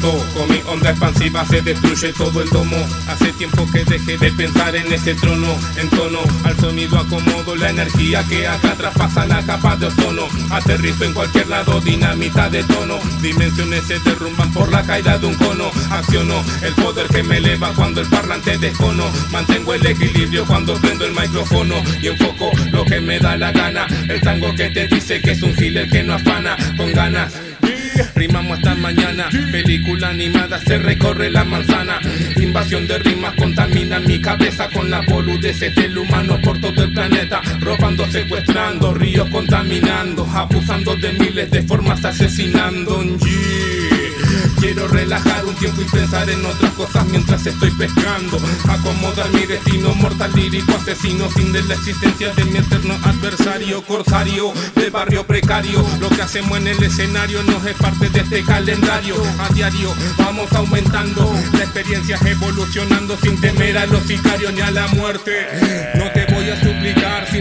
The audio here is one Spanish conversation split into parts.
Con mi onda expansiva se destruye todo el domo. Hace tiempo que dejé de pensar en ese trono En tono al sonido acomodo la energía que acá traspasa la capa de ozono. Aterrizo en cualquier lado, dinamita de tono. Dimensiones se derrumban por la caída de un cono. Acciono el poder que me eleva cuando el parlante descono. Mantengo el equilibrio cuando prendo el micrófono Y enfoco lo que me da la gana. El tango que te dice que es un giler que no afana Con ganas Rimamos hasta mañana, película animada se recorre la manzana. Invasión de rimas contamina mi cabeza con la boludeces del humano por todo el planeta. Robando, secuestrando, ríos contaminando Abusando de miles de formas, asesinando Quiero relajar un tiempo y pensar en otras cosas mientras estoy pescando. Acomodar mi destino mortal lírico asesino Sin de la existencia de mi eterno adversario Corsario de barrio precario. Lo que hacemos en el escenario no es parte de este calendario. A diario vamos aumentando La experiencia evolucionando sin temer a los sicarios ni a la muerte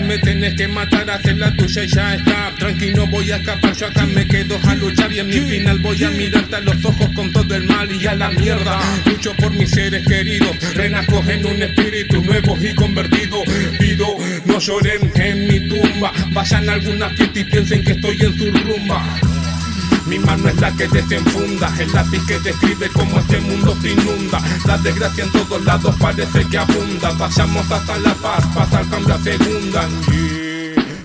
me tenés que matar Hacer la tuya ya está. Tranquilo voy a escapar yo acá me quedo a luchar Y en mi final voy a mirarte a los ojos con todo el mal y a la mierda. Lucho por mis seres queridos Renazco en un espíritu nuevo y convertido. Pido no lloren en mi tumba Vayan a alguna fiesta y piensen que estoy en su rumba mi mano es la que desenfunda, el lápiz que describe cómo este mundo se inunda. La desgracia en todos lados parece que abunda. Vayamos hasta la paz, pasa al cambio a segunda.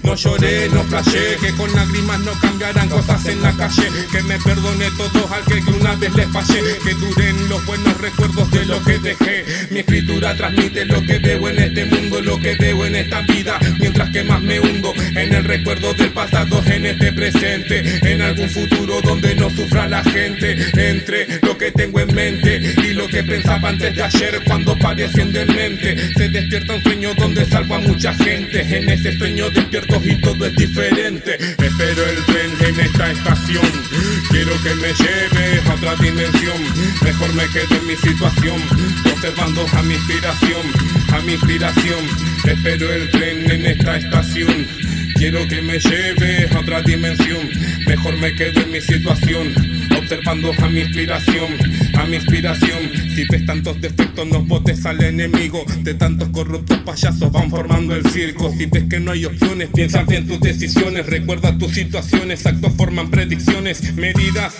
No lloré, no flashé, que con lágrimas no cambiarán cosas en la calle. Que me perdone todos al que una vez les fallé. Que duren los buenos recuerdos de lo que dejé. Mi escritura transmite lo que veo en este mundo, lo que veo en esta vida. Mientras que más me hundo en el recuerdo del pasado, en este presente. En algún futuro donde no sufra la gente. Entre lo que tengo en mente lo que pensaba antes de ayer cuando parecen demente. Se despierta un sueño donde salvo a mucha gente. En ese sueño despierto y todo es diferente. Espero el tren en esta estación. Quiero que me lleve a otra dimensión. Mejor me quedo en mi situación Observando a mi inspiración, a mi inspiración. Espero el tren en esta estación. Quiero que me lleve a otra dimensión. Mejor me quedo en mi situación Observando a mi inspiración, a mi inspiración. Si ves tantos defectos no votes al enemigo. De tantos corruptos payasos van formando el circo. Si ves que no hay opciones, piensa bien tus decisiones. Recuerda tus situaciones, actos forman predicciones Medidas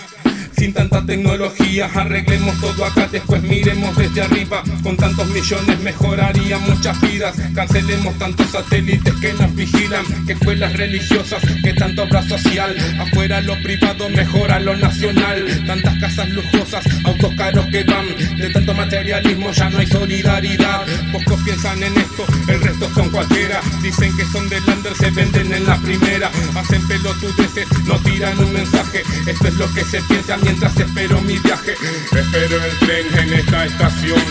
sin tanta tecnología Arreglemos todo acá, después miremos desde arriba. Con tantos millones mejoraría muchas vidas. Cancelemos tantos satélites que nos vigilan Que escuelas religiosas, que tanto obra social. Afuera lo privado mejora lo nacional. Tantas casas lujosas, autos caros que van. De tanto materialismo ya no hay solidaridad. Pocos piensan en esto, el resto son cualquiera. Dicen que son de lander, se venden en la primera. Hacen pelotudeces, no tiran un mensaje. Esto es lo que se piensa mientras espero mi viaje. Espero el tren en esta estación.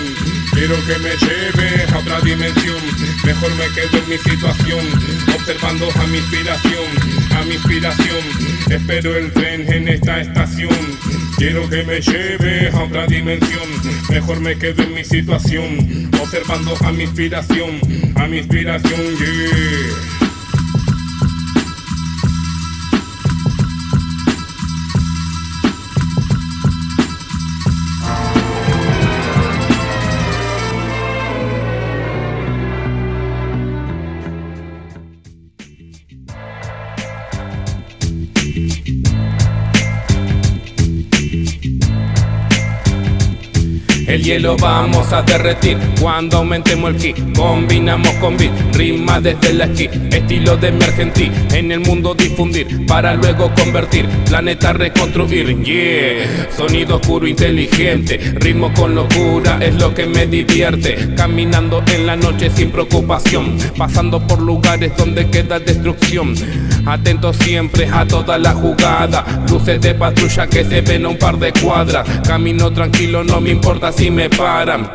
Quiero que me lleve a otra dimensión. Mejor me quedo en mi situación Observando a mi inspiración, a mi inspiración. Espero el tren en esta estación. Quiero que me lleve a otra dimensión. Mejor me quedo en mi situación Observando a mi inspiración, a mi inspiración, yeah El hielo vamos a derretir. Cuando aumentemos el ki Combinamos con beat, rima desde la esquí. Estilo de mi argentí, en el mundo difundir Para luego convertir, planeta reconstruir. Yeah, sonido oscuro inteligente Ritmo con locura es lo que me divierte. Caminando en la noche sin preocupación Pasando por lugares donde queda destrucción. Atento siempre a toda la jugada Luces de patrulla que se ven a un par de cuadras. Camino tranquilo, no me importa si me paran.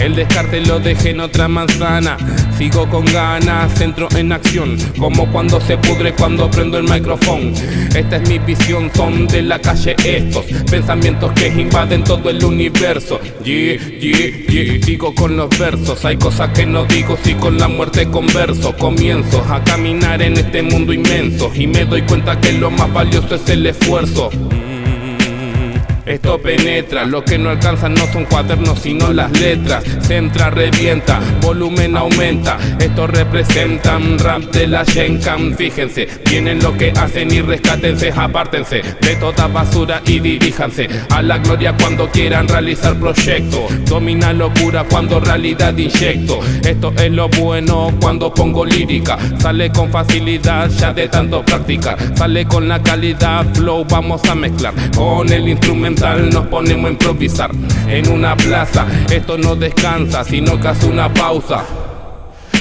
El descarte lo dejé en otra manzana. Sigo con ganas, entro en acción. Como cuando se pudre cuando prendo el micrófono. Esta es mi visión, son de la calle estos. Pensamientos que invaden todo el universo. Yeah, yeah, yeah. Sigo con los versos, hay cosas que no digo Si con la muerte converso. Comienzo a caminar en este mundo inmenso Y me doy cuenta que lo más valioso es el esfuerzo Esto penetra, lo que no alcanzan no son cuadernos sino las letras. Centra, revienta, volumen aumenta. Esto representan rap de la Shenkan Fíjense, tienen lo que hacen y rescátense Apártense de toda basura y diríjanse A la gloria cuando quieran realizar proyectos. Domina locura cuando realidad inyecto. Esto es lo bueno cuando pongo lírica. Sale con facilidad ya de tanto practicar. Sale con la calidad, flow vamos a mezclar Con el instrumento nos ponemos a improvisar en una plaza. Esto no descansa, sino que hace una pausa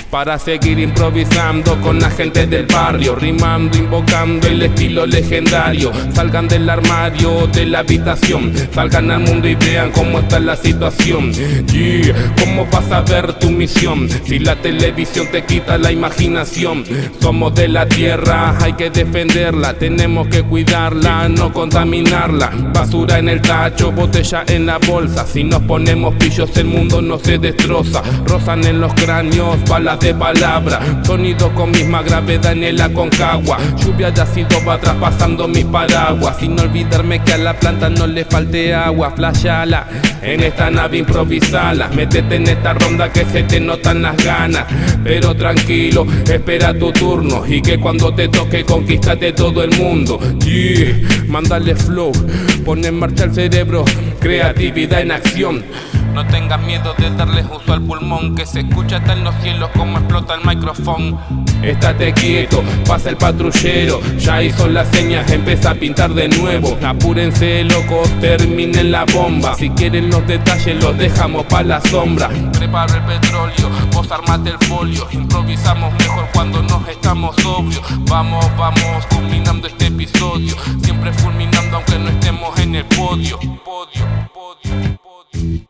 para seguir improvisando con la gente del barrio, rimando, invocando el estilo legendario. Salgan del armario, de la habitación, salgan al mundo y vean cómo está la situación. Yeah, ¿cómo vas a ver tu misión si la televisión te quita la imaginación? Somos de la tierra, hay que defenderla, tenemos que cuidarla, no contaminarla. Basura en el tacho, botella en la bolsa. Si nos ponemos pillos, el mundo no se destroza. Rozan en los cráneos, balas de palabra. Sonido con misma gravedad en el aconcagua. Lluvia de ácido va traspasando mis paraguas. Sin olvidarme que a la planta no le falte agua. Flashala en esta nave improvisala. Métete en esta ronda que se te notan las ganas. Pero tranquilo, espera tu turno. Y que cuando te toque conquistate todo el mundo. Yeah, mándale flow, pon en marcha el cerebro. Creatividad en acción no tengas miedo de darles uso al pulmón Que se escucha hasta en los cielos como explota el micrófono. Estate quieto, pasa el patrullero Ya hizo las señas, empieza a pintar de nuevo. Apúrense locos, terminen la bomba. Si quieren los detalles los dejamos pa' la sombra. Preparo el petróleo, vos armate el folio. Improvisamos mejor cuando nos estamos sobrios. Vamos, vamos, culminando este episodio. Siempre fulminando aunque no estemos en el podio. Podio, podio Arrancando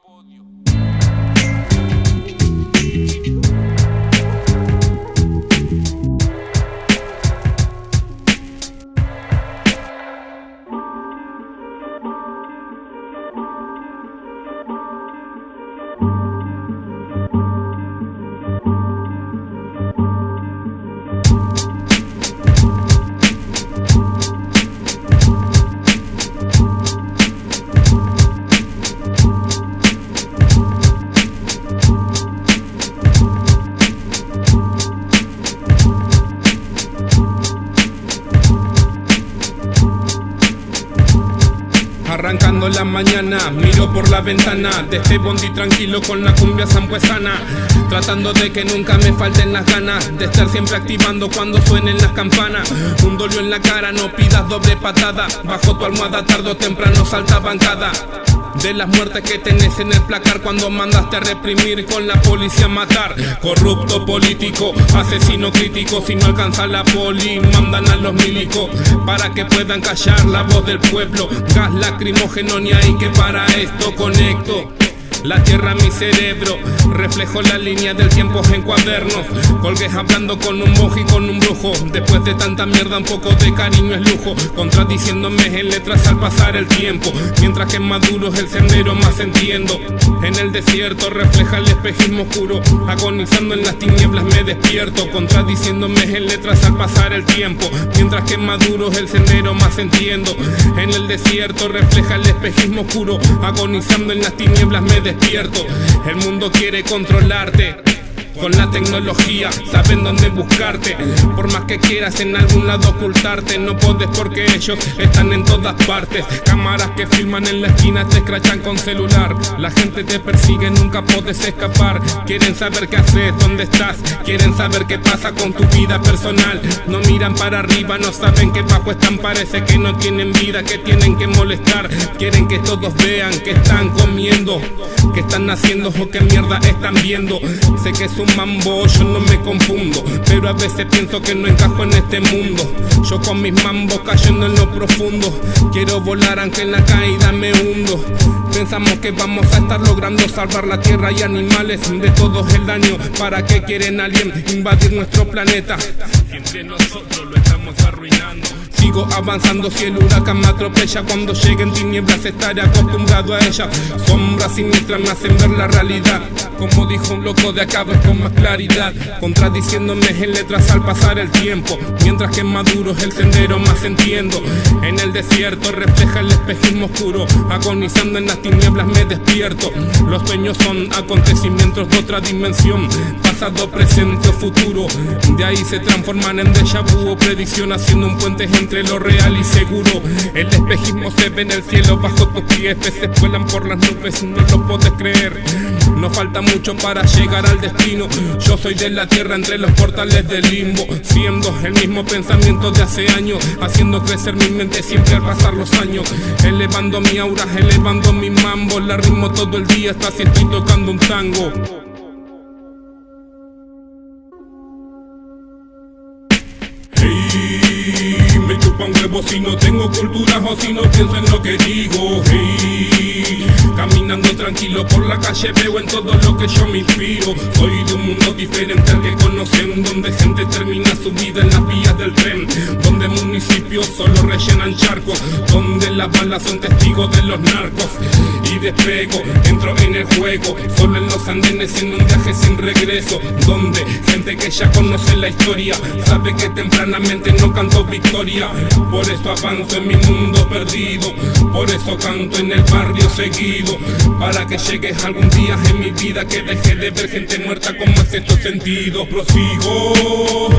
por la ventana. De este bondi tranquilo con la cumbia zampuesana Tratando de que nunca me falten las ganas De estar siempre activando cuando suenen las campanas. Un dolio en la cara, no pidas doble patada. Bajo tu almohada tarde o temprano salta bancada de las muertes que tenés en el placar cuando mandaste a reprimir con la policía a matar. Corrupto político, asesino crítico, si no alcanza la poli, mandan a los milicos para que puedan callar la voz del pueblo. Gas lacrimógeno ni hay que para esto conecto. La tierra mi cerebro, reflejo la línea del tiempo en cuadernos. Colgué hablando con un monje y con un brujo. Después de tanta mierda, un poco de cariño es lujo. Contradiciéndome en letras al pasar el tiempo. Mientras que maduro es el sendero, más entiendo. En el desierto refleja el espejismo oscuro. Agonizando en las tinieblas me despierto. Contradiciéndome en letras al pasar el tiempo. Mientras que maduro es el sendero, más entiendo. En el desierto refleja el espejismo oscuro. Agonizando en las tinieblas me despierto despierto. El mundo quiere controlarte. Con la tecnología saben dónde buscarte. Por más que quieras en algún lado ocultarte No puedes porque ellos están en todas partes. Cámaras que filman en la esquina te escrachan con celular. La gente te persigue, nunca puedes escapar. Quieren saber qué haces, dónde estás. Quieren saber qué pasa con tu vida personal. No miran para arriba, no saben que bajo están. Parece que no tienen vida, que tienen que molestar. Quieren que todos vean que están comiendo Que están haciendo o qué mierda están viendo. Sé que un mambo, yo no me confundo Pero a veces pienso que no encajo en este mundo Yo con mis mambos cayendo en lo profundo Quiero volar aunque en la caída me hundo Pensamos que vamos a estar logrando salvar la tierra y animales de todo el daño ¿Para qué quieren alguien invadir nuestro planeta? Sigo avanzando si el huracán me atropella Cuando lleguen tinieblas estaré acostumbrado a ella. Sombras siniestras me hacen ver la realidad. Como dijo un loco de acá con más claridad. Contradiciéndome en letras al pasar el tiempo. Mientras que maduro es el sendero más entiendo. En el desierto refleja el espejismo oscuro. Agonizando en las tinieblas me despierto. Los sueños son acontecimientos de otra dimensión. Pasado, presente o futuro. De ahí se transforman en déjà o predicción Haciendo un puente entre lo real y seguro. El espejismo se ve en el cielo bajo tus pies, peces vuelan por las nubes, no lo puedes creer. No falta mucho para llegar al destino. Yo soy de la tierra entre los portales del limbo, siendo el mismo pensamiento de hace años, haciendo crecer mi mente siempre al pasar los años. Elevando mi aura, elevando mi mambo, la ritmo todo el día, hasta si estoy tocando un tango. Un huevo si no tengo cultura o si no pienso en lo que digo. Caminando tranquilo por la calle veo en todo lo que yo me inspiro. Soy de un mundo diferente al que conocen, donde gente termina su vida en las vías del tren, donde municipios solo rellenan charcos, donde las balas son testigos de los narcos. Y despego, entro en el juego, solo en los andenes en un viaje sin regreso, donde gente que ya conoce la historia sabe que tempranamente no canto victoria. Por eso avanzo en mi mundo perdido Por eso canto en el barrio seguido Para que llegues algún día en mi vida Que deje de ver gente muerta como es estos sentido Prosigo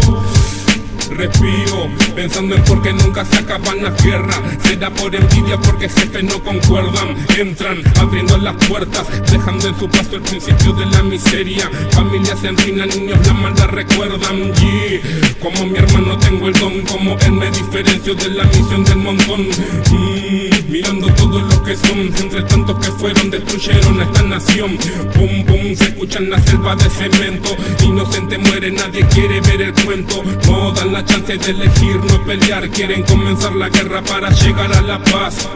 respiro Pensando en por qué nunca se acaban las guerras. Será por envidia porque jefes no concuerdan. Entran abriendo las puertas Dejando en su paso el principio de la miseria. Familias se niños la maldad recuerdan. Y Como mi hermano tengo el don Como él me diferencio de la misión del montón. Mm, Mirando todo lo que son Entre tantos que fueron destruyeron esta nación. Pum pum se escuchan la selva de cemento. Inocente muere, nadie quiere ver el cuento. No chance de elegir no pelear. Quieren comenzar la guerra para llegar a la paz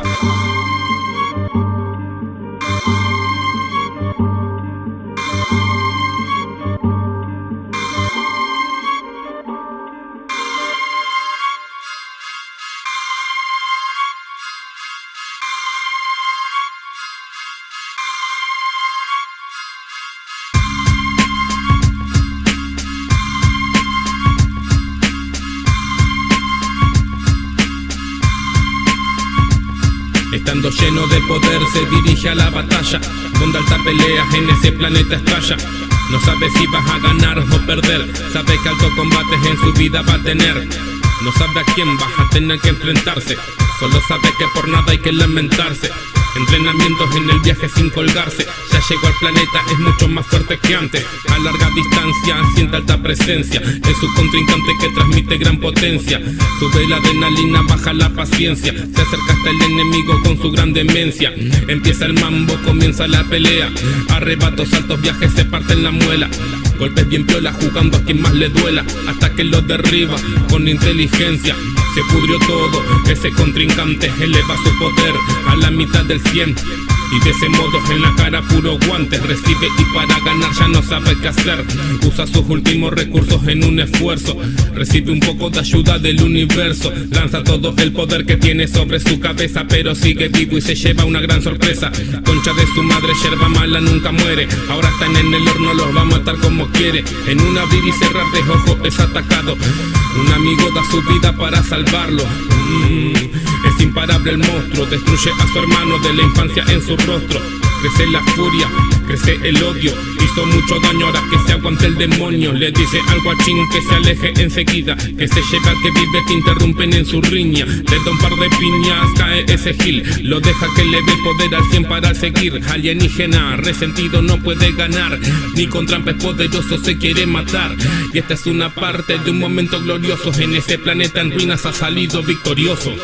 lleno de poder se dirige a la batalla Donde alta peleas en ese planeta estalla. No sabe si vas a ganar o perder Sabe que alto combates en su vida va a tener No sabe a quién vas a tener que enfrentarse. Solo sabe que por nada hay que lamentarse. Entrenamientos en el viaje sin colgarse. Ya llegó al planeta, es mucho más fuerte que antes. A larga distancia, siente alta presencia. Es su contrincante que transmite gran potencia. Sube la adrenalina, baja la paciencia. Se acerca hasta el enemigo con su gran demencia. Empieza el mambo, comienza la pelea. Arrebatos, altos viajes, se parten la muela Golpes bien piola jugando a quien más le duela Hasta que lo derriba con inteligencia. Se pudrió todo, ese contrincante eleva su poder a la mitad del 100 y de ese modo en la cara puro guante Recibe y para ganar ya no sabe qué hacer. Usa sus últimos recursos en un esfuerzo. Recibe un poco de ayuda del universo. Lanza todo el poder que tiene sobre su cabeza Pero sigue vivo y se lleva una gran sorpresa. Concha de su madre, yerba mala nunca muere. Ahora están en el horno, los va a matar como quiere. En un abrir y cerrar de ojos es atacado. Un amigo da su vida para salvarlo. Mm, Es imparable el monstruo, destruye a su hermano de la infancia en su rostro. Crece la furia, crece el odio. Hizo mucho daño ahora que se aguante el demonio. Le dice algo a Chin que se aleje enseguida. Que se lleva que vive, que interrumpen en su riña. Le da un par de piñas, cae ese gil. Lo deja que le dé poder al 100 para seguir. Alienígena, resentido no puede ganar. Ni con trampes poderosos se quiere matar. Y esta es una parte de un momento glorioso. En ese planeta en ruinas ha salido victorioso.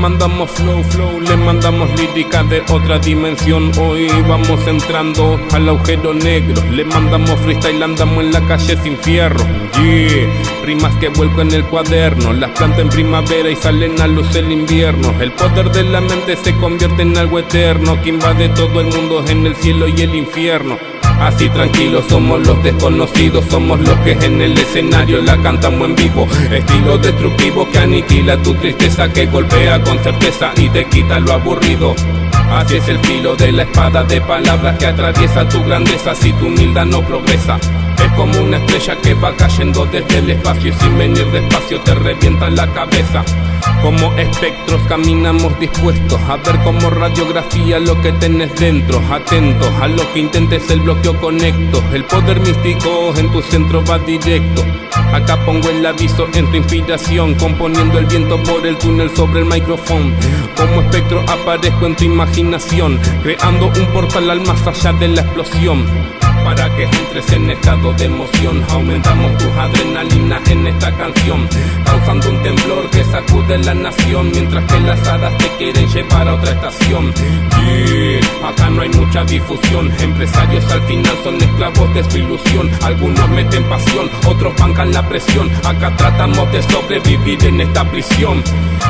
Mandamos flow, flow, le mandamos lírica de otra dimensión. Hoy vamos entrando al agujero negro. Le mandamos freestyle, andamos en la calle sin fierro. Yeah, rimas que vuelco en el cuaderno. Las planto en primavera y salen a luz el invierno. El poder de la mente se convierte en algo eterno que invade todo el mundo en el cielo y el infierno. Así tranquilos somos los desconocidos, somos los que en el escenario la cantamos en vivo. Estilo destructivo que aniquila tu tristeza, que golpea con certeza y te quita lo aburrido. Así es el filo de la espada de palabras que atraviesa tu grandeza si tu humildad no progresa. Es como una estrella que va cayendo desde el espacio y sin venir despacio te revienta la cabeza. Como espectros caminamos dispuestos a ver como radiografía lo que tenés dentro. Atentos a lo que intentes el bloqueo conecto. El poder místico en tu centro va directo. Acá pongo el aviso en tu inspiración, componiendo el viento por el túnel sobre el micrófono. Como espectro aparezco en tu imaginación, creando un portal al más allá de la explosión para que entres en estado de emoción. Aumentamos tus adrenalinas en esta canción, causando un temblor que sacude la nación, mientras que las hadas te quieren llevar a otra estación. Yeah, acá no hay mucha difusión, empresarios al final son esclavos de su ilusión. Algunos meten pasión, otros bancan la presión. Acá tratamos de sobrevivir en esta prisión.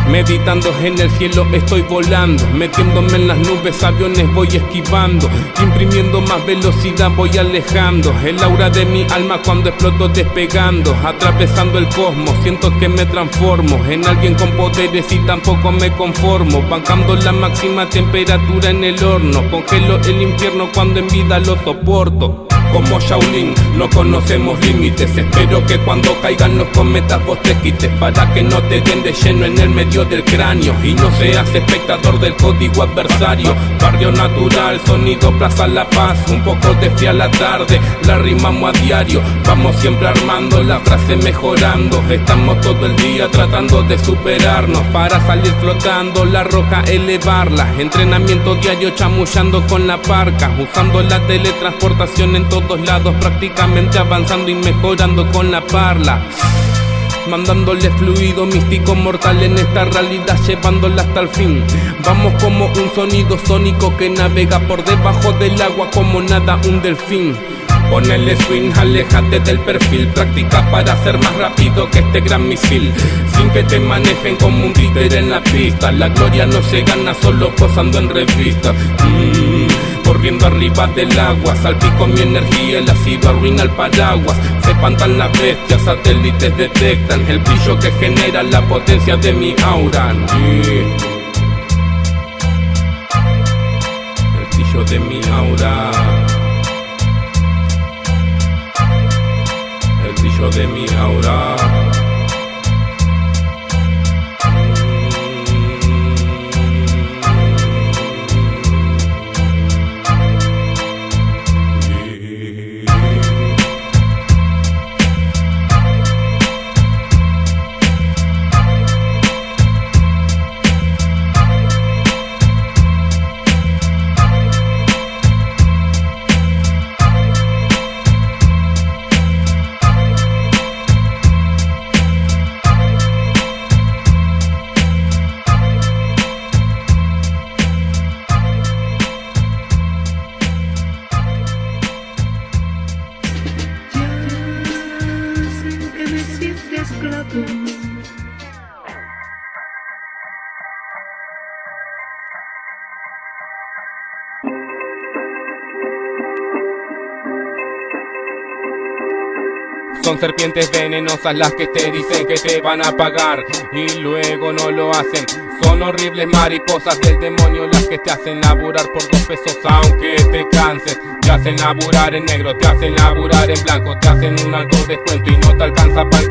Meditando en el cielo estoy volando, metiéndome en las nubes, aviones voy esquivando, imprimiendo más velocidad voy alejando, el aura de mi alma cuando exploto despegando, atravesando el cosmos, siento que me transformo en alguien con poderes y tampoco me conformo, bancando la máxima temperatura en el horno, congelo el infierno cuando en vida lo soporto como Shaolin. No conocemos límites, espero que cuando caigan los cometas vos te quites Para que no te den de lleno en el medio del cráneo Y no seas espectador del código adversario. Barrio natural, sonido Plaza La Paz Un poco de fría la tarde, la rimamos a diario Vamos siempre armando la frase mejorando. Estamos todo el día tratando de superarnos Para salir flotando, la roca elevarla Entrenamiento diario chamullando con la parca Usando la teletransportación en todo todos lados, prácticamente avanzando y mejorando con la parla. Mandándole fluido místico mortal en esta realidad, llevándola hasta el fin. Vamos como un sonido sónico que navega por debajo del agua como nada un delfín. Ponele swing, alejate del perfil, práctica para ser más rápido que este gran misil. Sin que te manejen como un líder en la pista. La gloria no se gana solo posando en revista. Mm, corriendo arriba del agua, salpico mi energía, el ácido arruina el paraguas. Se espantan las bestias, satélites detectan el brillo que genera la potencia de mi aura. El brillo de mi aura. de mi aura. さくらくん Son serpientes venenosas las que te dicen que te van a pagar y luego no lo hacen. Son horribles mariposas del demonio las que te hacen laburar por dos pesos aunque te canses. Te hacen laburar en negro, te hacen laburar en blanco, te hacen un alto descuento y no te alcanza para el.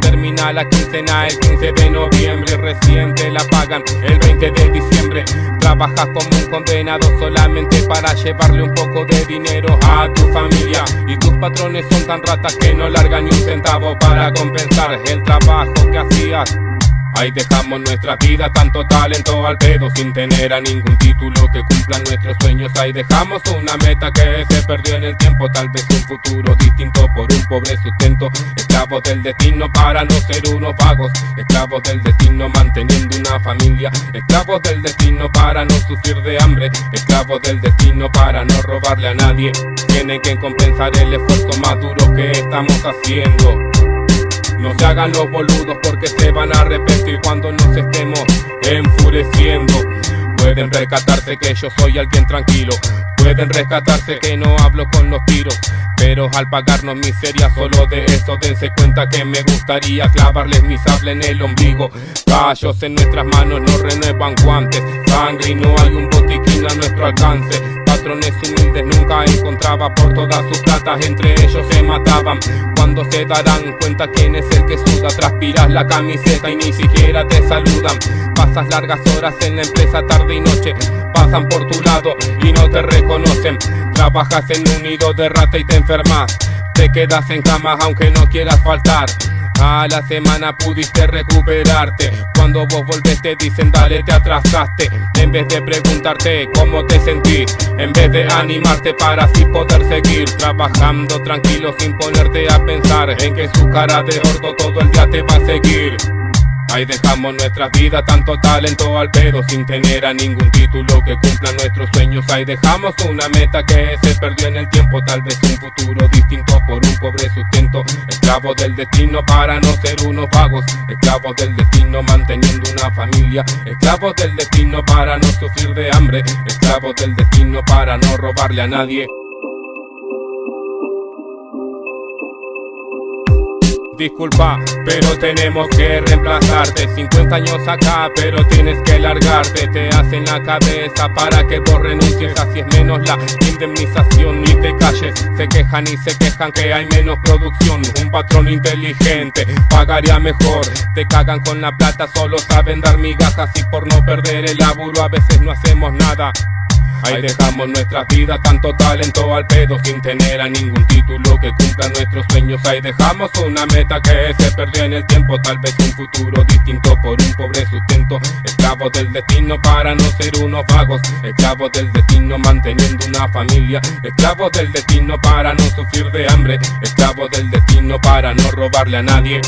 Termina la quincena el 15 de noviembre, recién te la pagan el 20 de diciembre. Trabajas como un condenado solamente para llevarle un poco de dinero a tu familia. Y tus patrones son tan ratas que no largan ni un centavo para compensar el trabajo que hacías. Ahí dejamos nuestra vida, tanto talento al pedo Sin tener a ningún título que cumpla nuestros sueños. Ahí dejamos una meta que se perdió en el tiempo Tal vez un futuro distinto por un pobre sustento. Esclavos del destino para no ser unos vagos Esclavos del destino manteniendo una familia. Esclavos del destino para no sufrir de hambre. Esclavos del destino para no robarle a nadie. Tienen que compensar el esfuerzo más duro que estamos haciendo no se hagan los boludos porque se van a arrepentir cuando nos estemos enfureciendo. Pueden rescatarse que yo soy alguien tranquilo. Pueden rescatarse que no hablo con los tiros. Pero al pagarnos miseria solo de eso dense cuenta que me gustaría clavarles mi sable en el ombligo Callos en nuestras manos no renuevan guantes Sangre y no hay un botiquín a nuestro alcance Patrones humildes nunca encontraba por todas sus platas Entre ellos se mataban. Cuando se darán cuenta quién es el que suda Transpiras la camiseta y ni siquiera te saludan. Pasas largas horas en la empresa tarde y noche Pasan por tu lado y no te reconocen. Trabajas en un nido de rata y te enfermas. Te quedas en cama aunque no quieras faltar a la semana pudiste recuperarte. Cuando vos volvés te dicen dale te atrasaste En vez de preguntarte cómo te sentís En vez de animarte para así poder seguir Trabajando tranquilo sin ponerte a pensar En que su cara de gordo todo el día te va a seguir Ahí dejamos nuestras vidas, tanto talento al pedo Sin tener a ningún título que cumpla nuestros sueños. Ahí dejamos una meta que se perdió en el tiempo Tal vez un futuro distinto por un pobre sustento. Esclavos del destino para no ser unos vagos. Esclavos del destino manteniendo una familia. Esclavos del destino para no sufrir de hambre. Esclavos del destino para no robarle a nadie disculpa, pero tenemos que reemplazarte. 50 años acá, pero tienes que largarte. Te hacen la cabeza para que vos renuncies. Así es menos la indemnización Ni te calles, se quejan y se quejan que hay menos producción. Un patrón inteligente pagaría mejor. Te cagan con la plata, solo saben dar migajas Y por no perder el laburo a veces no hacemos nada Ahí dejamos nuestras vidas, tanto talento al pedo Sin tener a ningún título que cumpla nuestros sueños. Ahí dejamos una meta que se perdió en el tiempo Tal vez un futuro distinto por un pobre sustento. Esclavos del destino para no ser unos vagos Esclavos del destino manteniendo una familia. Esclavos del destino para no sufrir de hambre Esclavos del destino para no robarle a nadie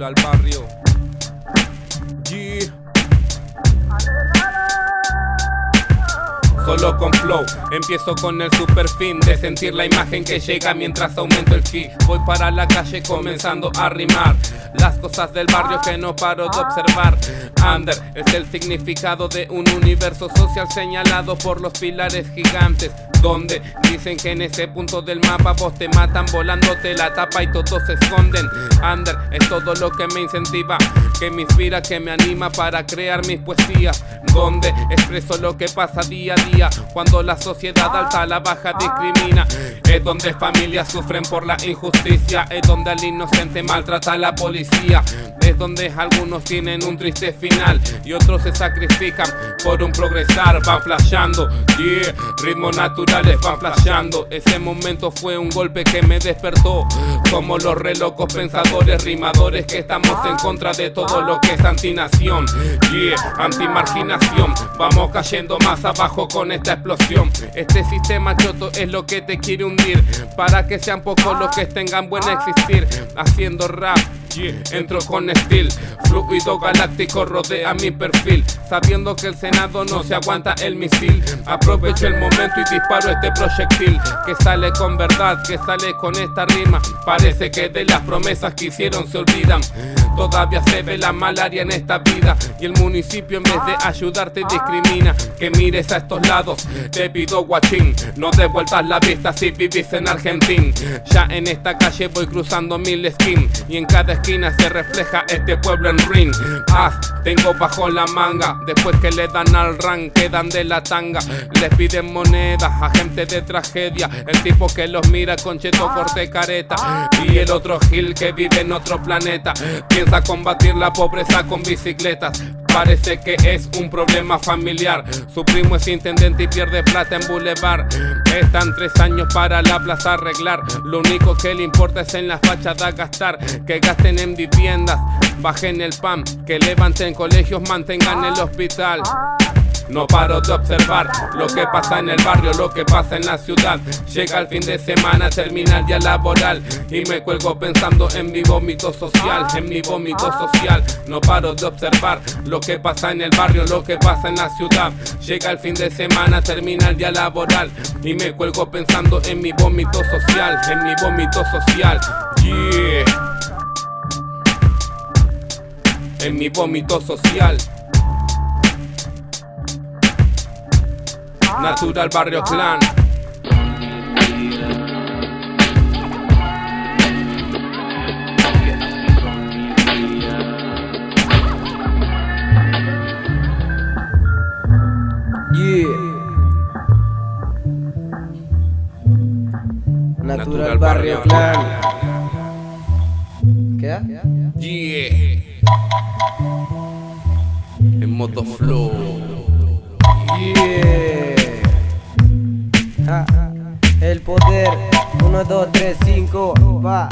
Natural Barrio. Yeah. Solo con empiezo con el super fin De sentir la imagen que llega mientras aumento el ki Voy para la calle comenzando a rimar Las cosas del barrio que no paro de observar Under es el significado de un universo social señalado por los pilares gigantes donde dicen que en ese punto del mapa vos te matan volándote la tapa y todos se esconden. Under es todo lo que me incentiva, que me inspira, que me anima para crear mis poesías. Donde expreso lo que pasa día a día cuando la sociedad alta la baja discrimina. Es donde familias sufren por la injusticia, es donde al inocente maltrata a la policía. Donde algunos tienen un triste final y otros se sacrifican por un progresar. Va flasheando, yeah, ritmo natural van flasheando. Ese momento fue un golpe que me despertó. Como los relocos pensadores, rimadores Que estamos en contra de todo lo que es antinación Yeah, antimarginación. Vamos cayendo más abajo con esta explosión. Este sistema choto es lo que te quiere hundir. Para que sean pocos los que tengan buen existir. Haciendo rap Entro con estilo, fluido galáctico rodea mi perfil. Sabiendo que el Senado no se aguanta el misil. Aprovecho el momento y disparo este proyectil. Que sale con verdad, que sale con esta rima. Parece que de las promesas que hicieron se olvidan. Todavía se ve la malaria en esta vida. Y el municipio en vez de ayudarte discrimina. Que mires a estos lados, te pido guachín, no devuelvas la vista si vivís en Argentina. Ya en esta calle voy cruzando mil skins y en cada esquina se refleja este pueblo en ring. Paz, tengo bajo la manga, después que le dan al ran, quedan de la tanga. Les piden monedas a gente de tragedia, el tipo que los mira con cheto corte careta y el otro gil que vive en otro planeta. Piensa combatir la pobreza con bicicletas. Parece que es un problema familiar. Su primo es intendente y pierde plata en Boulevard. Están tres años para la plaza arreglar. Lo único que le importa es en la fachada gastar. Que gasten en viviendas, bajen el pan. Que levanten colegios, mantengan el hospital. No paro de observar lo que pasa en el barrio, lo que pasa en la ciudad. Llega el fin de semana, termina el día laboral y me cuelgo pensando en mi vómito social, en mi vómito social. No paro de observar lo que pasa en el barrio, lo que pasa en la ciudad. Llega el fin de semana, termina el día laboral y me cuelgo pensando en mi vómito social, en mi vómito social. Yeah. En mi vómito social. Natural Barrio Clan. Yeah. Natural Barrio Clan. ¿Queda? Yeah. En modo flow. Yeah. Ah, el poder. 1, 2, 3, 5. Va.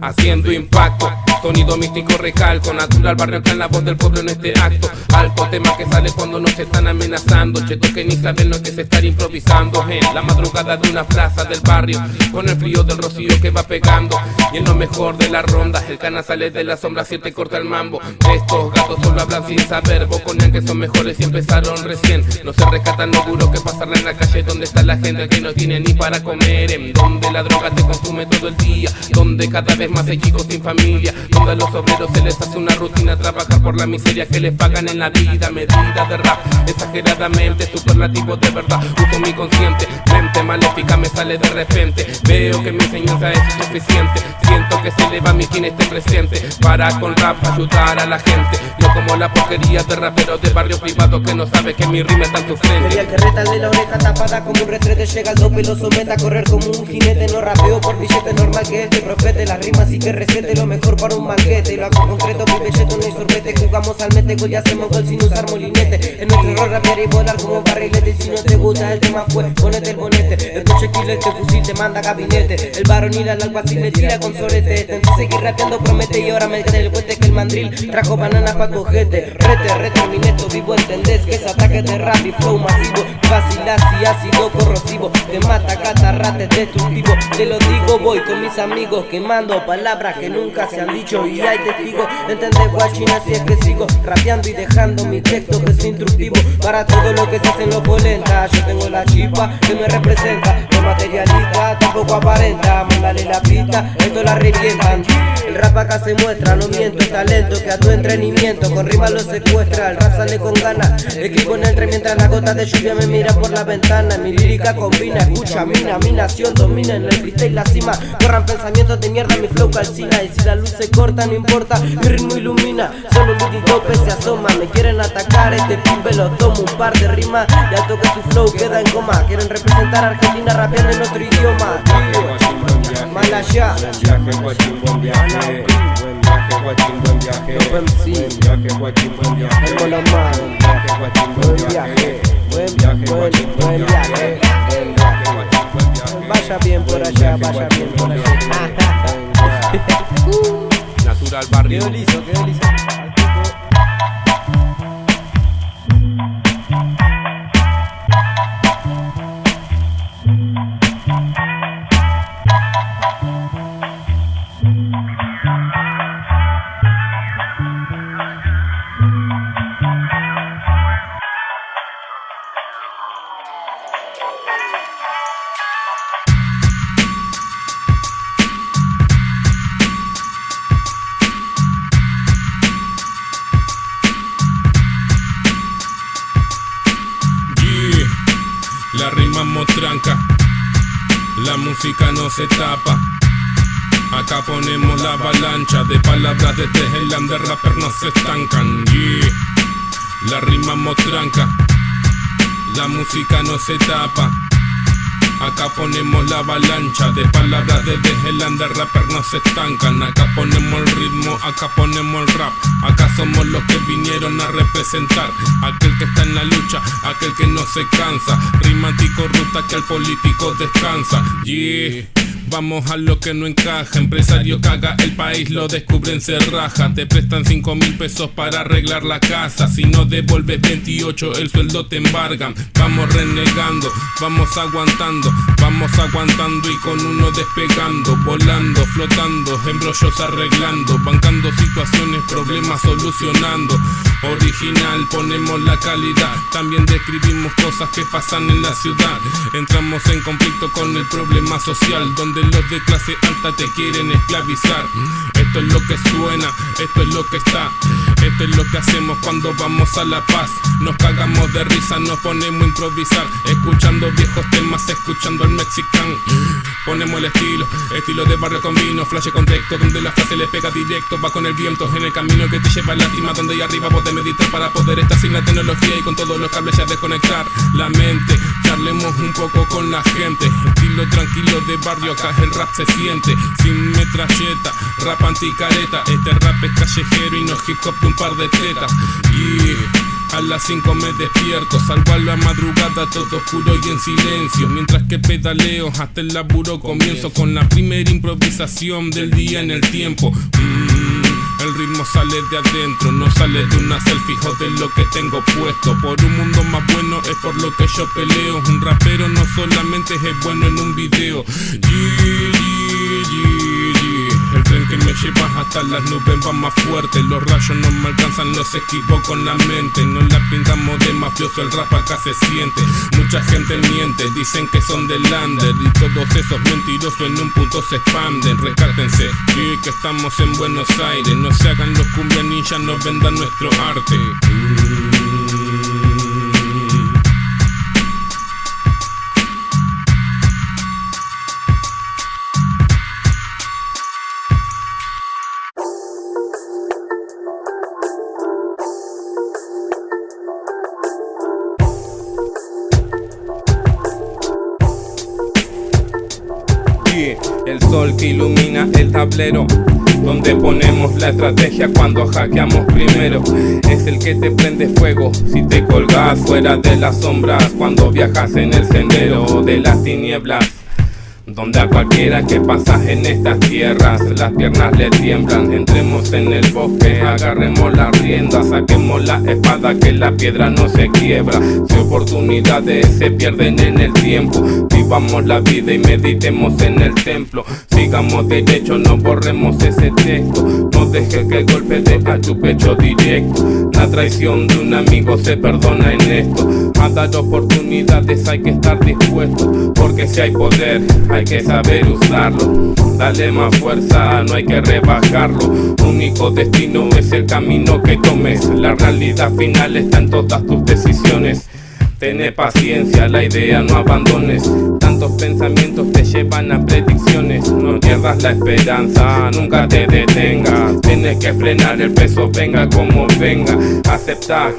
Haciendo impacto, sonido místico recalco Natural barrio clan, la voz del pueblo en este acto. Alto tema que sale cuando nos están amenazando. Cheto que ni saben lo que es estar improvisando En la madrugada de una plaza del barrio Con el frío del rocío que va pegando. Y en lo mejor de la ronda El cana sale de la sombra, si te corta el mambo. Estos gatos solo hablan sin saber Boconean que son mejores y empezaron recién. No se rescatan lo duro que pasarla en la calle Donde está la gente que no tiene ni para comer En donde la droga te consume todo el día Donde cada vez más chicos sin familia. A los obreros se les hace una rutina Trabajar por la miseria que les pagan en la vida. Medida de rap, exageradamente Superlativo de verdad, uso mi consciente Mente maléfica me sale de repente. Veo que mi enseñanza es suficiente. Siento que se eleva mi quien esté presente. Para con rap ayudar a la gente. No como la porquería de raperos de barrio privado Que no sabe que mi rima está en tu frente Sería el que retale la oreja tapada como un retrete Llega al dope y lo someta a correr como un jinete. No rapeo por billete normal que este profete Las rimas y que recete lo mejor para un banquete. Y lo hago concreto, mi no hay sorbete. Jugamos al mete, y hacemos gol sin usar molinete. En nuestro error rapear y volar como barrilete. Si no te gusta el tema fue, ponete el bonete. Killer, este fusil te manda gabinete. El varonil al alguacil le tira con sorete. Intenté seguir rapeando, promete. Y ahora me el cuete Que el mandril trajo bananas pa' cogete Rete, rete, mi neto vivo, entendés que es ataque de rap y flow masivo. Vacilas y ácido corrosivo. Te mata catarrate destructivo Te lo digo, voy con mis amigos Quemando palabras que nunca se han dicho. Y hay testigos, entendés guachina así es que sigo Rapeando y dejando mi texto que es instructivo Para todo lo que se hace en los polentas Yo tengo la chispa que me representa No materialista, tampoco aparenta. Mándale la pista, esto la revientan. El rap acá se muestra, no miento Es talento que a tu entretenimiento. Con rimas lo secuestra, el rap sale con ganas Escribo en entre mientras la gota de lluvia me mira por la ventana. Mi lírica combina, escucha, mina, mi nación domina En el freestyle la cima, corran pensamientos de mierda Mi flow calcina y si la luz se corta no importa Mi ritmo ilumina, solo un tope se asoma Me quieren atacar, este pibe lo tomo Un par de rimas, ya toque su flow queda en coma. Quieren representar a Argentina rapeando en otro idioma. Mal allá viaje, guachín, buen viaje. Buen buen viaje, Vaya bien por allá, vaya bien por allá. Natural Barrio Quedó liso, quedó liso. Música no se tapa. Acá ponemos la avalancha de palabras desde el under rapper no se estancan. La rimamos tranca. La música no se tapa. Acá ponemos la avalancha de palabras desde el under rapper no se estancan. Acá ponemos el ritmo, acá ponemos el rap. Acá somos los que vinieron a representar. Aquel que está en la lucha, aquel que no se cansa. Rimático ruta que al político descansa. Yeah. Vamos a lo que no encaja. Empresario caga, el país lo descubren, se raja. Te prestan 5 mil pesos para arreglar la casa. Si no devuelves 28, el sueldo te embargan. Vamos renegando, vamos aguantando, vamos aguantando y con uno despegando, volando, flotando, embrollos arreglando, bancando situaciones, problemas solucionando. Original, ponemos la calidad. También describimos cosas que pasan en la ciudad. Entramos en conflicto con el problema social, donde los de clase alta te quieren esclavizar. Esto es lo que suena, esto es lo que está. Esto es lo que hacemos cuando vamos a la paz. Nos cagamos de risa, nos ponemos a improvisar. Escuchando viejos temas, escuchando al mexicano. Ponemos el estilo, estilo de barrio con vino, flash contexto, donde la frase le pega directo. Va con el viento en el camino que te lleva a la cima, donde ahí arriba vos meditar para poder estar sin la tecnología y con todos los cables ya desconectar la mente. Charlemos un poco con la gente, estilo tranquilo de barrio acá el rap se siente Sin metralleta, rap anticareta Este rap es callejero y no hip hop de un par de tetas Y a las 5 me despierto, salgo a la madrugada todo oscuro y en silencio Mientras que pedaleo hasta el laburo comienzo Con la primera improvisación del día en el tiempo mm, el ritmo sale de adentro, no sale de una selfie, de lo que tengo puesto. Por un mundo más bueno es por lo que yo peleo. Un rapero no solamente es bueno en un video. Que me lleva hasta las nubes va más fuerte. Los rayos no me alcanzan, los esquivo con la mente. No la pintamos de mafioso, el rap acá se siente. Mucha gente miente, dicen que son del lander. Y todos esos mentirosos en un punto se expanden. Recártense, que estamos en Buenos Aires No se hagan los cumbia ninja, no vendan nuestro arte tablero donde ponemos la estrategia cuando hackeamos primero. Es el que te prende fuego si te colgas fuera de las sombras Cuando viajas en el sendero de las tinieblas donde a cualquiera que pasa en estas tierras Las piernas le tiemblan. Entremos en el bosque, agarremos la rienda Saquemos la espada que la piedra no se quiebra. Si oportunidades se pierden en el tiempo Vivamos la vida y meditemos en el templo. Sigamos derecho, no borremos ese texto. No dejes que el golpe deja tu pecho directo. La traición de un amigo se perdona en esto. A dar oportunidades hay que estar dispuesto Porque si hay poder hay que saber usarlo. Dale más fuerza, no hay que rebajarlo. Único destino es el camino que tomes. La realidad final está en todas tus decisiones. Tené paciencia, la idea no abandones. Tantos pensamientos te llevan a predicciones. No pierdas la esperanza, nunca te detengas. Tienes que frenar el peso, venga como venga. Aceptar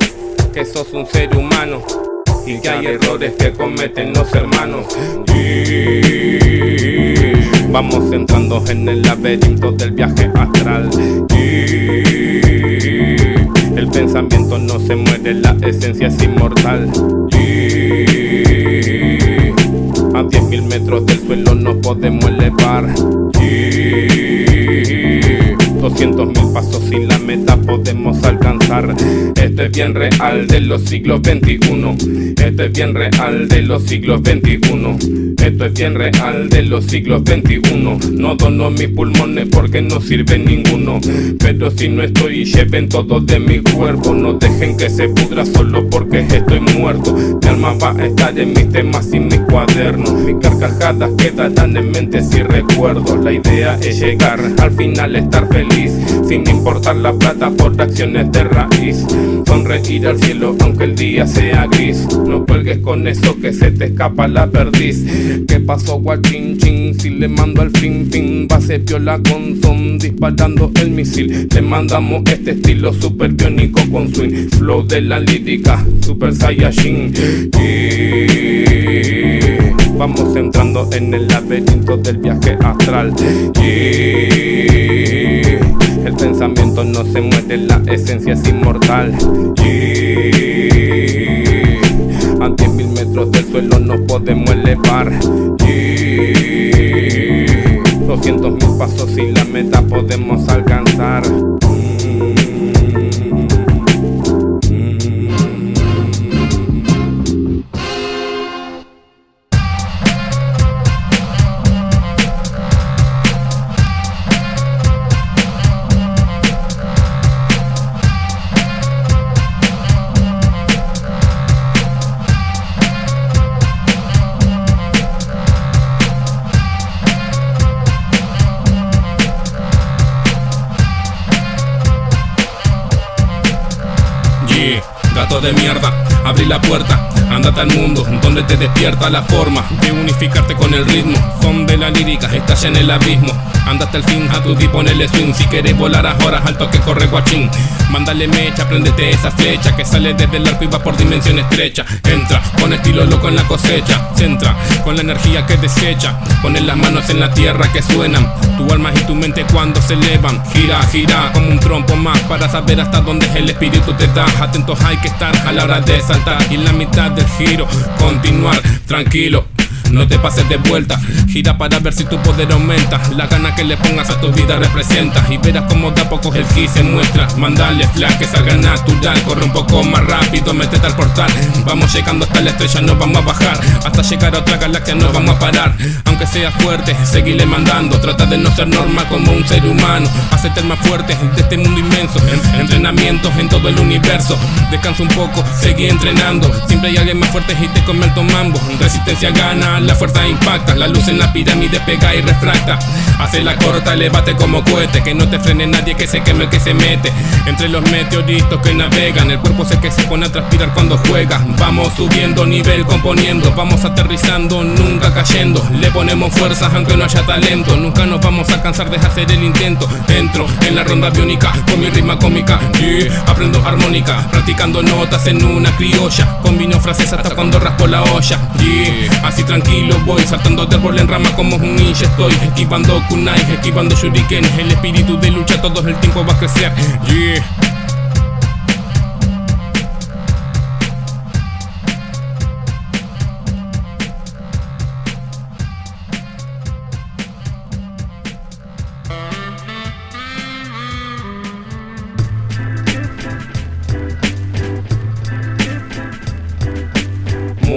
que sos un ser humano Y que hay errores que cometen los hermanos. Vamos entrando en el laberinto del viaje astral. El pensamiento no se muere, la esencia es inmortal. A 10.000 metros del suelo nos podemos elevar 200 mil pasos y la meta podemos alcanzar. Esto es bien real de los siglos 21 Esto es bien real de los siglos 21 Esto es bien real de los siglos 21 No dono mis pulmones porque no sirve ninguno. Pero si no estoy lleven todo de mi cuerpo. No dejen que se pudra solo porque estoy muerto. Mi alma va a estar en mis temas y mis cuadernos. Mis carcajadas quedarán en mente si recuerdo La idea es llegar al final estar feliz sin importar la plata por acciones de raíz. Sonreír al cielo aunque el día sea gris. No cuelgues con eso que se te escapa la perdiz. ¿Qué pasó, guachín, chin? Si le mando al fin, fin, base piola con son, disparando el misil. Le mandamos este estilo super biónico con swing. Flow de la lírica, super saiyajin. Vamos entrando en el laberinto del viaje astral. El pensamiento no se muere, la esencia es inmortal. A 10 mil metros del suelo no podemos elevar. 200 mil pasos y la meta podemos alcanzar. De mierda, abrí la puerta, andate al mundo, donde te despierta la forma de unificarte con el ritmo. Son de la lírica, estás en el abismo. Andate al fin, a tu di ponele swing. Si quieres volar a horas, alto que corre guachín. Mándale mecha, prendete esa flecha Que sale desde el arco y va por dimensión estrecha. Entra, con estilo loco en la cosecha. Centra, con la energía que desecha. Pones las manos en la tierra que suenan. Tu alma y tu mente cuando se elevan. Gira, gira, como un trompo más Para saber hasta dónde el espíritu te da. Atentos hay que estar a la hora de saltar Y en la mitad del giro, continuar tranquilo no te pases de vuelta, gira para ver si tu poder aumenta. La gana que le pongas a tu vida representa. Y verás como de a poco el ki se muestra. Mandale flash que salga natural. Corre un poco más rápido, métete al portal. Vamos llegando hasta la estrella, no vamos a bajar. Hasta llegar a otra galaxia no vamos a parar Aunque seas fuerte, seguile mandando. Trata de no ser normal como un ser humano. Hacete el más fuerte de este mundo inmenso. Entrenamientos en todo el universo. Descansa un poco, seguí entrenando. Siempre hay alguien más fuerte y te come el tomambo. Resistencia gana, la fuerza impacta. La luz en la pirámide pega y refracta. Hace la corta, elevate como cohete. Que no te frene nadie, que se queme el que se mete. Entre los meteoritos que navegan El cuerpo el que se pone a transpirar cuando juega. Vamos subiendo nivel, componiendo. Vamos aterrizando, nunca cayendo ponemos fuerzas aunque no haya talento. Nunca nos vamos a cansar de hacer el intento. Entro en la ronda biónica Con mi rima cómica. Aprendo armónica Practicando notas en una criolla. Combino frases hasta cuando raspo la olla. Así tranquilo voy Saltando de árbol en rama como un ninja estoy. Esquivando kunai, esquivando shuriken. El espíritu de lucha todo el tiempo va a crecer. Yeah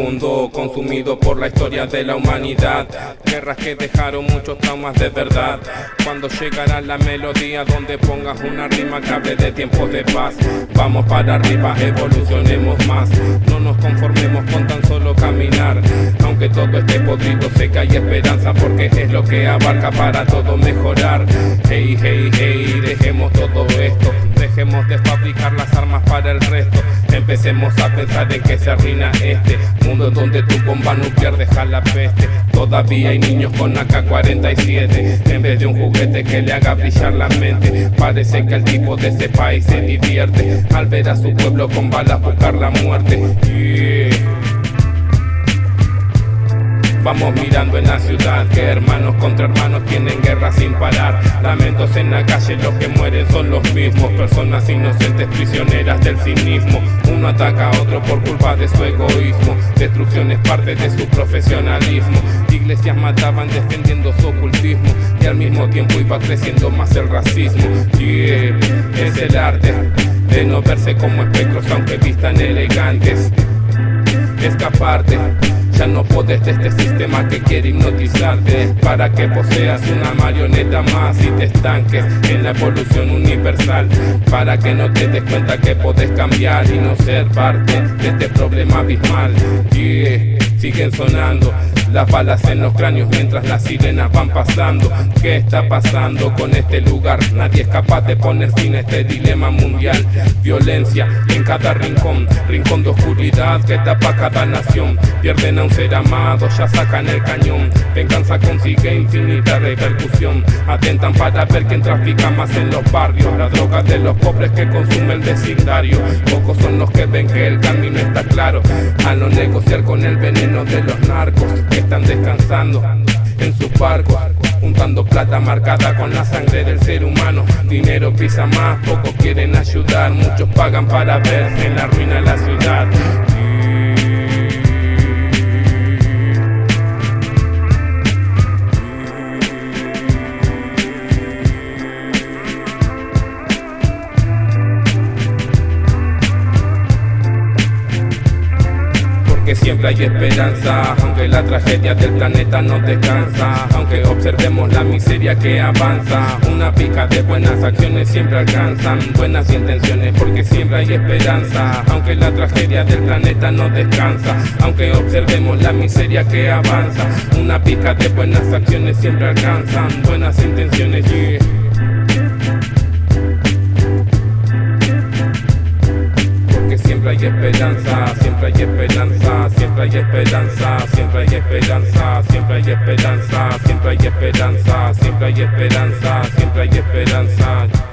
mundo consumido por la historia de la humanidad. Guerras que dejaron muchos traumas de verdad. Cuando llegará la melodía donde pongas una rima que hable de tiempos de paz. Vamos para arriba, evolucionemos más. No nos conformemos con tan solo caminar. Aunque todo esté podrido, sé que hay esperanza Porque es lo que abarca para todo mejorar. Hey, hey, hey, dejemos todo esto Dejemos de fabricar las armas para el resto Empecemos a pensar en que se arruina este mundo donde tu bomba nuclear deja la peste. Todavía hay niños con AK-47 en vez de un juguete que le haga brillar la mente. Parece que el tipo de ese país se divierte al ver a su pueblo con balas buscar la muerte. Vamos mirando en la ciudad que hermanos contra hermanos tienen guerra sin parar. Lamentos en la calle, los que mueren son los mismos. Personas inocentes prisioneras del cinismo. Uno ataca a otro por culpa de su egoísmo. Destrucción es parte de su profesionalismo. Iglesias mataban defendiendo su ocultismo. Y al mismo tiempo iba creciendo más el racismo. Yeah, es el arte de no verse como espectros aunque vistan elegantes. Escaparte ya no podés de este sistema que quiere hipnotizarte Para que poseas una marioneta más y te estanques en la evolución universal Para que no te des cuenta que podés cambiar y no ser parte de este problema abismal siguen sonando las balas en los cráneos mientras las sirenas van pasando. ¿Qué está pasando con este lugar? Nadie es capaz de poner fin a este dilema mundial. Violencia en cada rincón, rincón de oscuridad que tapa cada nación. Pierden un ser amado, ya sacan el cañón. Venganza consigue infinita repercusión. Atentan para ver quién trafica más en los barrios. La droga de los pobres que consume el vecindario. Pocos son los que ven que el camino está claro. A no negociar con el veneno de los narcos están descansando en sus barcos, juntando plata marcada con la sangre del ser humano. Dinero pisa más, pocos quieren ayudar, muchos pagan para ver en la ruina la ciudad. Siempre hay esperanza. Aunque la tragedia del planeta no descansa. Aunque observemos la miseria que avanza. Una pica de buenas acciones siempre alcanzan. Buenas intenciones porque siempre hay esperanza. Aunque la tragedia del planeta no descansa. Aunque observemos la miseria que avanza. Una pica de buenas acciones siempre alcanzan. Buenas intenciones siempre hay esperanza, siempre hay esperanza, siempre hay esperanza, siempre hay esperanza, siempre hay esperanza, siempre hay esperanza, siempre hay esperanza, siempre hay esperanza.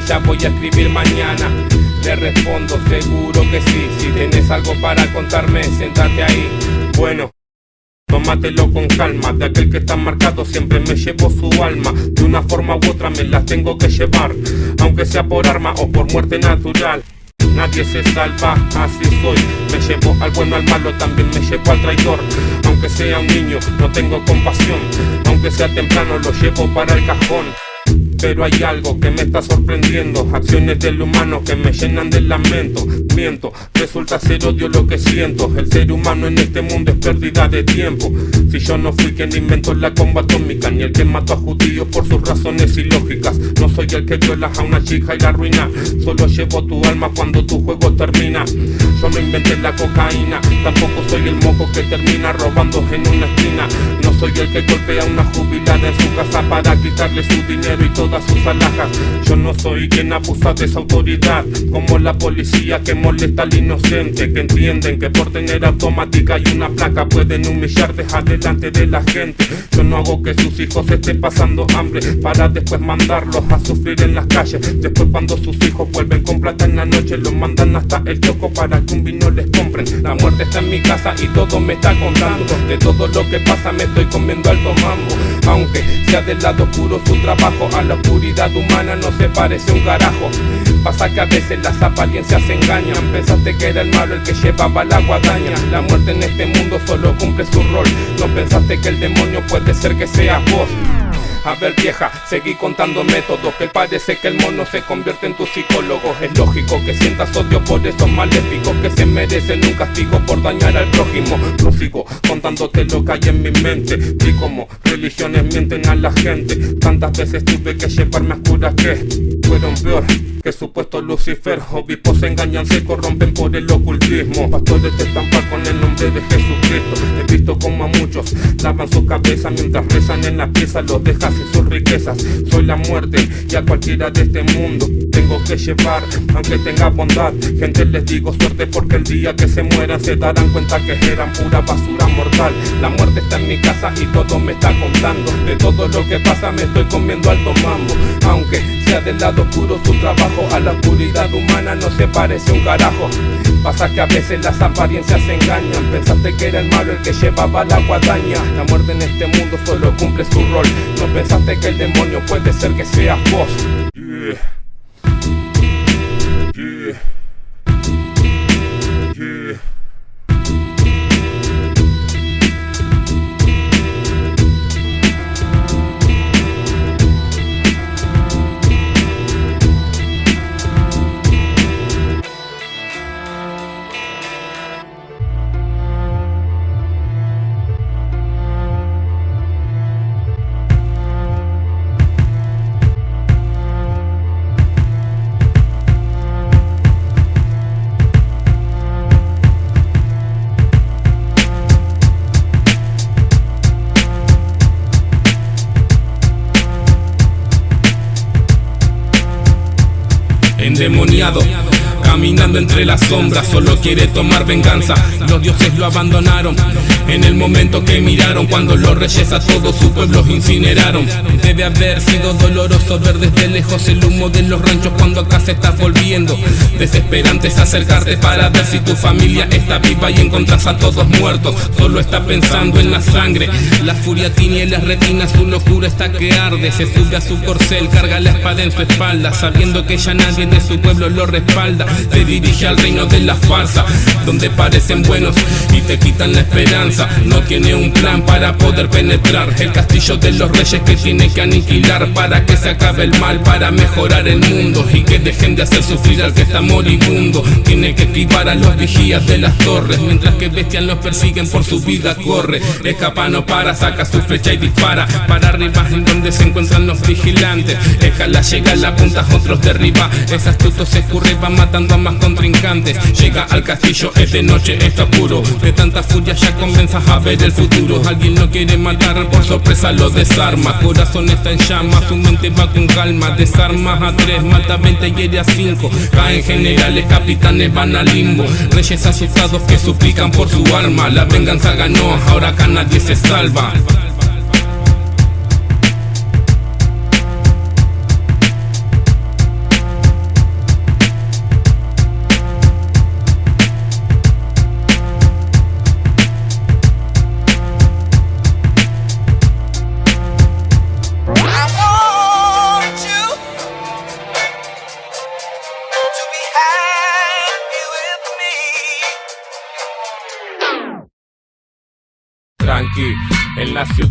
Ya voy a escribir mañana. Le respondo seguro que sí. Si tienes algo para contarme, siéntate ahí. Bueno Tómatelo con calma, de aquel que está marcado siempre me llevo su alma. De una forma u otra me la tengo que llevar. Aunque sea por arma o por muerte natural. Nadie se salva, así soy. Me llevo al bueno al malo, también me llevo al traidor. Aunque sea un niño, no tengo compasión. Aunque sea temprano, lo llevo para el cajón pero hay algo que me está sorprendiendo. Acciones del humano que me llenan de lamento. Miento, resulta ser odio lo que siento. El ser humano en este mundo es pérdida de tiempo. Si yo no fui quien inventó la bomba atómica Ni el que mató a judíos por sus razones ilógicas. No soy el que viola a una chica y la arruina. Solo llevo tu alma cuando tu juego termina. Yo no inventé la cocaína. Tampoco soy el moco que termina robando en una esquina. No soy el que golpea a una jubilada en su casa para quitarle su dinero y todo todas sus alhajas Yo no soy quien abusa de esa autoridad Como la policía que molesta al inocente Que entienden que por tener automática y una placa Pueden humillarte adelante de la gente. Yo no hago que sus hijos estén pasando hambre Para después mandarlos a sufrir en las calles. Después cuando sus hijos vuelven con plata en la noche Los mandan hasta el choco para que un vino les compren La muerte está en mi casa y todo me está contando. De todo lo que pasa me estoy comiendo alto mambo. Aunque sea del lado oscuro su trabajo a la oscuridad humana no se parece un carajo. Pasa que a veces las apariencias engañan. Pensaste que era el malo el que llevaba la guadaña. La muerte en este mundo solo cumple su rol. No pensaste que el demonio puede ser que seas vos a ver vieja, seguí contando métodos Que parece que el mono se convierte en tu psicólogo. Es lógico que sientas odio por esos maléficos Que se merecen un castigo por dañar al prójimo. Prosigo contándote lo que hay en mi mente. Vi como religiones mienten a la gente. Tantas veces tuve que llevarme a curas que fueron peor que supuesto Lucifer. Obispos se engañan, se corrompen por el ocultismo. Pastores te estampan con el nombre de Jesucristo. He visto como a muchos lavan su cabeza mientras rezan en la pieza. Los dejas sin sus riquezas. Soy la muerte y a cualquiera de este mundo tengo que llevar. Aunque tenga bondad Gente les digo suerte porque el día que se mueran Se darán cuenta que eran pura basura mortal. La muerte está en mi casa y todo me está contando. De todo lo que pasa me estoy comiendo alto mambo. Aunque sea del lado oscuro su trabajo A la oscuridad humana no se parece un carajo. Pasa que a veces las apariencias engañan. Pensaste que era el malo el que llevaba la guadaña. La muerte en este mundo solo cumple su rol. No pensaste que el demonio puede ser que seas vos endemoniado Caminando entre las sombras, solo quiere tomar venganza. Los dioses lo abandonaron En el momento que miraron Cuando los reyes a todos su pueblo incineraron. Debe haber sido doloroso ver desde lejos el humo de los ranchos Cuando acá se está volviendo. Desesperante es acercarte para ver si tu familia está viva Y encontras a todos muertos. Solo está pensando en la sangre La furia tiene en las retinas, su locura está que arde. Se sube a su corcel, carga la espada en su espalda Sabiendo que ya nadie de su pueblo lo respalda te dirige al reino de la farsa Donde parecen buenos y te quitan la esperanza. No tiene un plan para poder penetrar El castillo de los reyes que tiene que aniquilar Para que se acabe el mal, para mejorar el mundo Y que dejen de hacer sufrir al que está moribundo. Tiene que esquivar a los vigías de las torres Mientras que bestias los persiguen por su vida corre. Escapa no para, saca su flecha y dispara. Para arriba en donde se encuentran los vigilantes. Déjala llega a la punta, otros derriba. Es astuto, se escurre, va matando a más contrincantes. Llega al castillo, es de noche, está puro. De tanta furia ya comienzas a ver el futuro. Alguien lo quiere matar, por sorpresa lo desarma. Corazón está en llamas, su mente va con calma. Desarmas a tres, mata a 20 y hiere a cinco. Caen generales, capitanes van al limbo. Reyes asustados que suplican por su alma La venganza ganó, ahora acá nadie se salva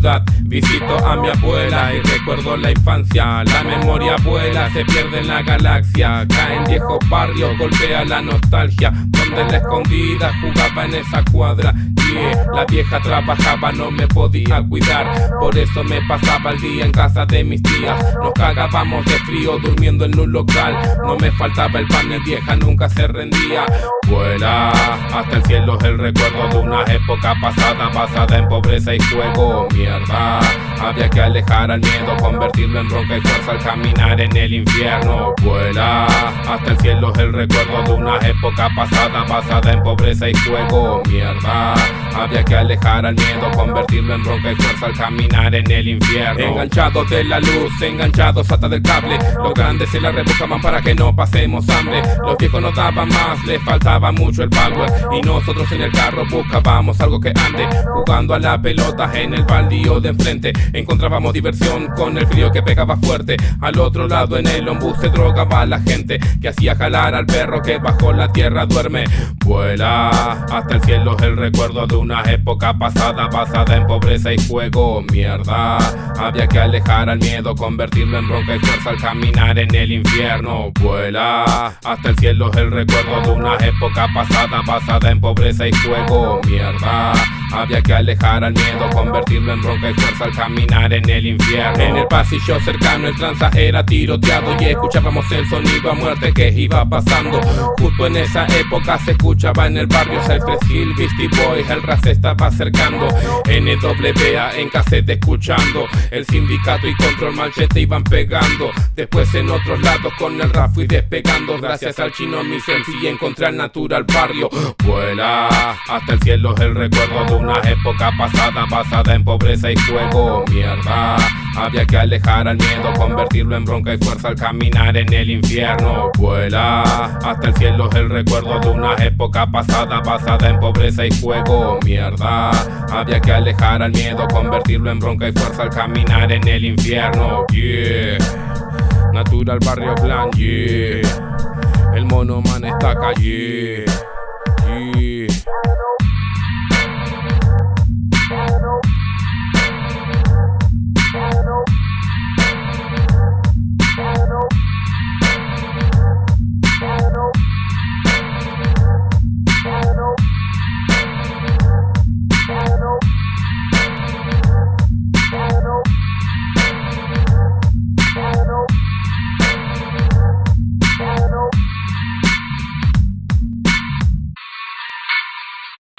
En la ciudad visito a mi abuela y recuerdo la infancia. La memoria vuela, se pierde en la galaxia. Cae en viejos barrios, golpea la nostalgia. Donde la escondida jugaba en esa cuadra. La vieja trabajaba, no me podía cuidar. Por eso me pasaba el día en casa de mis tías. Nos cagábamos de frío durmiendo en un local. No me faltaba el pan, el vieja nunca se rendía. Vuela hasta el cielo el recuerdo de una época pasada Basada en pobreza y juego, mierda Había que alejar al miedo, convertirlo en ronca y fuerza al caminar en el infierno. Vuela hasta el cielo el recuerdo de una época pasada Basada en pobreza y juego, mierda. Había que alejar al miedo, convertirlo en ronca y fuerza al caminar en el infierno. Enganchados de la luz, enganchados hasta del cable. Los grandes se la rebuscaban para que no pasemos hambre. Los viejos nos daban más, les faltaba mucho el power. Y nosotros en el carro buscábamos algo que ande Jugando a la pelota en el baldío de enfrente Encontrábamos diversión con el frío que pegaba fuerte. Al otro lado en el ombú se drogaba la gente Que hacía jalar al perro que bajo la tierra duerme. Vuela hasta el cielo el recuerdo de una época pasada basada en pobreza y juego. Mierda, había que alejar al miedo Convertirlo en ronca y fuerza al caminar en el infierno. Vuela, hasta el cielo el recuerdo de una época pasada basada en pobreza y juego. Mierda, había que alejar al miedo Convertirlo en ronca y fuerza al caminar en el infierno. En el pasillo cercano el tranza era tiroteado y escuchábamos el sonido a muerte que iba pasando. Justo en esa época se escuchaba en el barrio Cypress Hill, Beastie Boys, el ras estaba acercando. NWA en cassette escuchando, el sindicato y control malchete iban pegando. Después en otros lados con el rap fui despegando. Gracias al chino mi y encontré al natural barrio. Vuela hasta el cielo el recuerdo de una época pasada basada en pobreza y fuego. Mierda, había que alejar al miedo, convertirlo en bronca y fuerza al caminar en el infierno. Vuela hasta el cielo es el recuerdo de una época pasada basada en pobreza y fuego. Mierda, había que alejar al miedo, convertirlo en bronca y fuerza al caminar en el infierno. Yeah. Natural Barrio Plan, yeah. El mono man está calle.